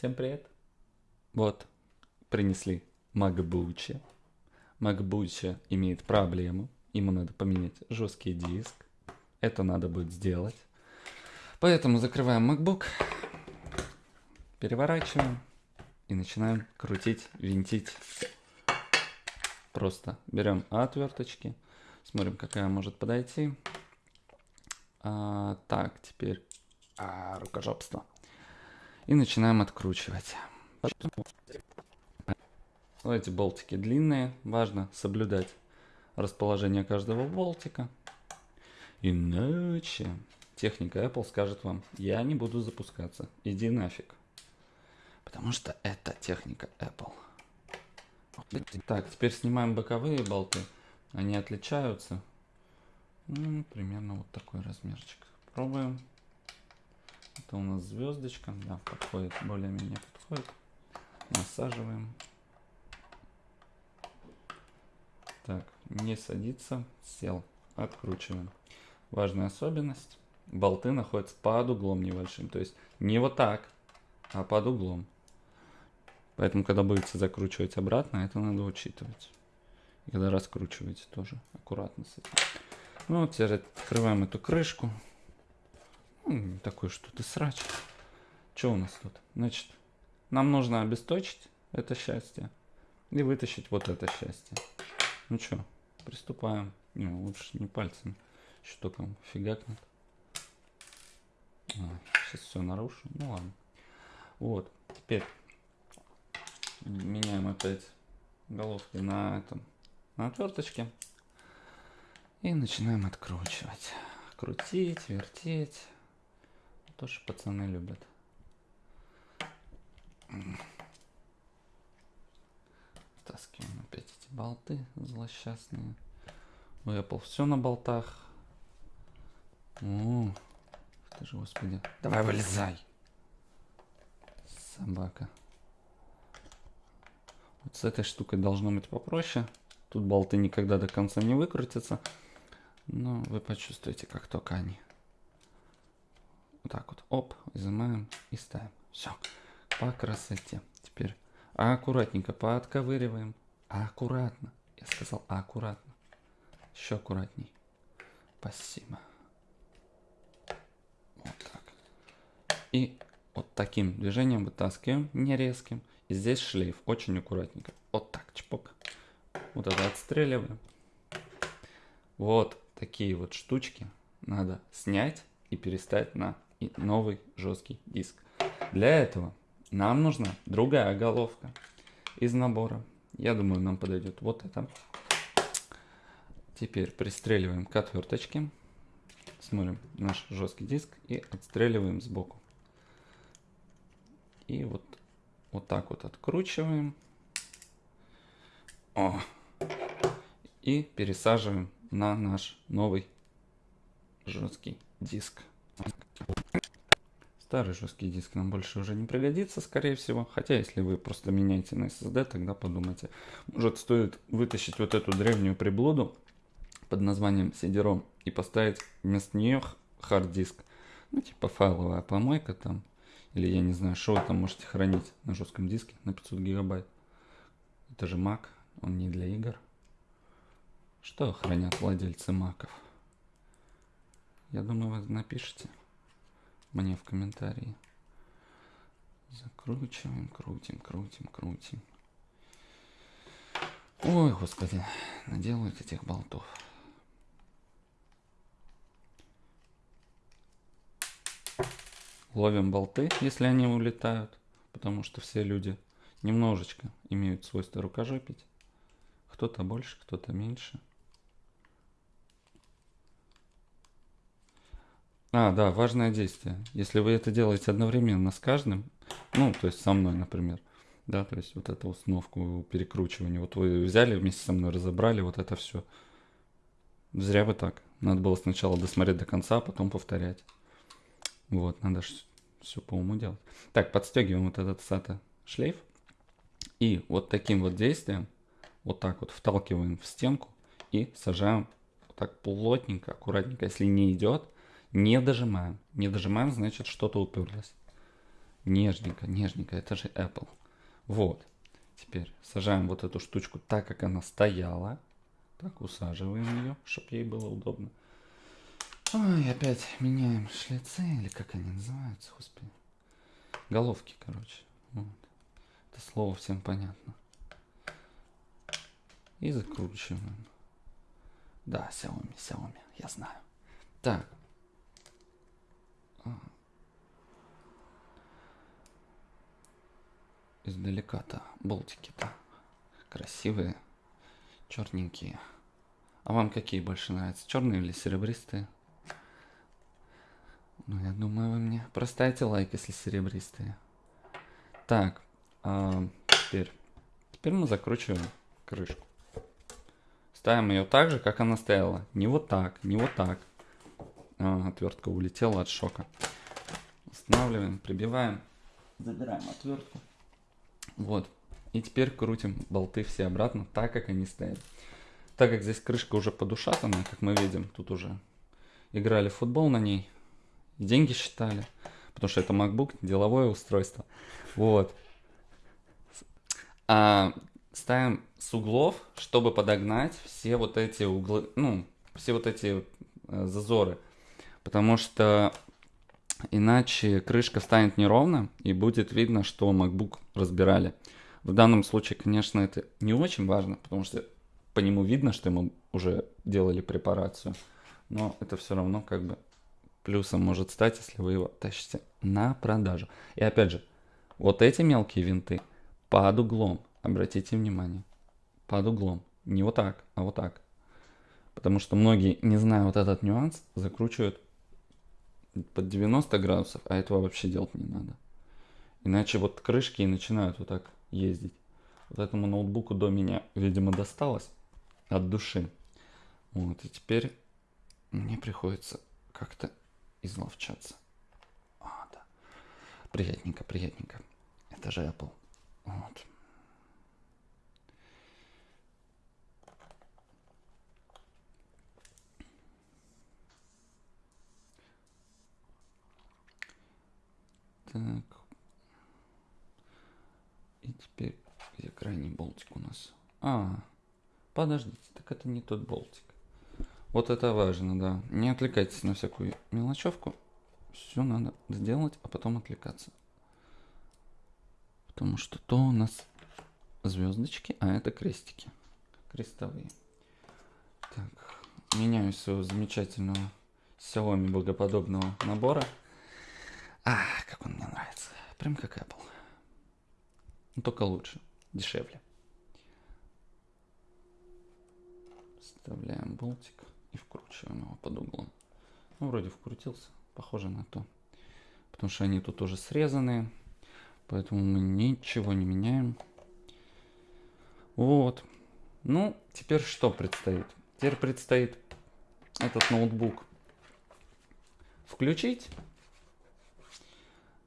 Всем привет. Вот, принесли MacBook. MacBook имеет проблему. Ему надо поменять жесткий диск. Это надо будет сделать. Поэтому закрываем MacBook, переворачиваем и начинаем крутить, винтить. Просто берем отверточки, смотрим, какая может подойти. А, так, теперь а, рукожопство. И начинаем откручивать. Эти болтики длинные, важно соблюдать расположение каждого болтика. Иначе техника Apple скажет вам, я не буду запускаться, иди нафиг. Потому что это техника Apple. Так, теперь снимаем боковые болты. Они отличаются. Ну, примерно вот такой размерчик. Пробуем. Это у нас звездочка. Да, подходит, более-менее подходит. Насаживаем. Так, не садится, сел. Откручиваем. Важная особенность. Болты находятся под углом небольшим. То есть не вот так, а под углом. Поэтому, когда будете закручивать обратно, это надо учитывать. Когда раскручиваете, тоже аккуратно с этим. Ну, теперь открываем эту крышку. Ну, такой что-то срач. Что у нас тут? Значит, нам нужно обесточить это счастье и вытащить вот это счастье. Ну что, приступаем. Не, лучше не пальцами. Еще только фигакнет. А, сейчас все нарушу. Ну ладно. Вот, теперь меняем опять головки на этом, на отверточке. И начинаем откручивать. Крутить, вертеть. Тоже пацаны любят. Таскиваем опять эти болты злосчастные. У Apple все на болтах. О, ты же, господи. Давай вылезай. Собака. Вот с этой штукой должно быть попроще. Тут болты никогда до конца не выкрутятся. Но вы почувствуете, как только они. Вот так вот. Оп, изымаем и ставим. Все. По красоте. Теперь аккуратненько подковыриваем. Аккуратно. Я сказал аккуратно. Еще аккуратней. Спасибо. Вот так. И вот таким движением вытаскиваем, не резким. И здесь шлейф, очень аккуратненько. Вот так, чпок. Вот это отстреливаем. Вот такие вот штучки надо снять и переставить на новый жесткий диск. Для этого нам нужна другая головка из набора. Я думаю, нам подойдет вот это. Теперь пристреливаем к отверточке. Смотрим наш жесткий диск и отстреливаем сбоку. И вот, вот так вот откручиваем. О! И пересаживаем на наш новый жесткий диск. Старый жесткий диск нам больше уже не пригодится, скорее всего. Хотя, если вы просто меняете на SSD, тогда подумайте. Может, стоит вытащить вот эту древнюю приблуду под названием CD-ROM и поставить вместо нее хард-диск. Ну, типа файловая помойка там. Или я не знаю, что вы там можете хранить на жестком диске на 500 гигабайт. Это же Mac, он не для игр. Что хранят владельцы маков? Я думаю, вы напишите мне в комментарии. Закручиваем, крутим, крутим, крутим. Ой, господи, наделают этих болтов. Ловим болты, если они улетают, потому что все люди немножечко имеют свойство рукожопить. Кто-то больше, кто-то меньше. А, да, важное действие. Если вы это делаете одновременно с каждым, ну, то есть со мной, например, да, то есть вот эту установку перекручивания, вот вы взяли вместе со мной, разобрали вот это все. Зря вы так. Надо было сначала досмотреть до конца, а потом повторять. Вот, надо все по уму делать. Так, подстегиваем вот этот SATA шлейф. И вот таким вот действием, вот так вот вталкиваем в стенку и сажаем вот так плотненько, аккуратненько. Если не идет, не дожимаем. Не дожимаем, значит что-то уперлось. Нежненько, нежненько, это же Apple. Вот. Теперь сажаем вот эту штучку так, как она стояла. Так, усаживаем ее, чтобы ей было удобно. Ой, опять меняем шлицы, или как они называются, господи. Головки, короче. Вот. Это слово всем понятно. И закручиваем. Да, Xiaomi, Xiaomi, я знаю. Так. Издалека-то болтики-то красивые, черненькие. А вам какие больше нравятся, черные или серебристые? Ну, я думаю, вы мне проставите лайк, если серебристые. Так, а теперь, теперь мы закручиваем крышку. Ставим ее так же, как она стояла. Не вот так, не вот так. А, отвертка улетела от шока. Устанавливаем, прибиваем. Забираем отвертку. Вот. И теперь крутим болты все обратно, так как они стоят. Так как здесь крышка уже подушатана, как мы видим, тут уже играли в футбол на ней, деньги считали, потому что это MacBook, деловое устройство. Вот. А ставим с углов, чтобы подогнать все вот эти углы, ну, все вот эти э, зазоры. Потому что иначе крышка станет неровно и будет видно, что MacBook разбирали. В данном случае, конечно, это не очень важно, потому что по нему видно, что ему уже делали препарацию. Но это все равно как бы плюсом может стать, если вы его тащите на продажу. И опять же, вот эти мелкие винты под углом, обратите внимание, под углом. Не вот так, а вот так. Потому что многие, не зная вот этот нюанс, закручивают под 90 градусов, а этого вообще делать не надо. Иначе вот крышки и начинают вот так ездить. Вот этому ноутбуку до меня, видимо, досталось от души. Вот, и теперь мне приходится как-то изловчаться. А, да. Приятненько, приятненько. Это же Apple. Вот. Так. Теперь где крайний болтик у нас? А, подождите, так это не тот болтик. Вот это важно, да. Не отвлекайтесь на всякую мелочевку. Все надо сделать, а потом отвлекаться. Потому что то у нас звездочки, а это крестики. Крестовые. Так, меняю своего замечательного Xiaomi богоподобного набора. А, как он мне нравится. Прям как Apple. Но ну, только лучше, дешевле. Вставляем болтик и вкручиваем его под углом. Ну, вроде вкрутился, похоже на то. Потому что они тут уже срезанные, поэтому мы ничего не меняем. Вот. Ну, теперь что предстоит? Теперь предстоит этот ноутбук включить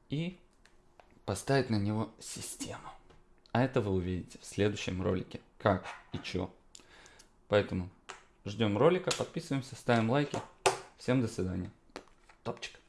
и поставить на него систему. А это вы увидите в следующем ролике, как и что. Поэтому ждем ролика, подписываемся, ставим лайки. Всем до свидания. Топчик.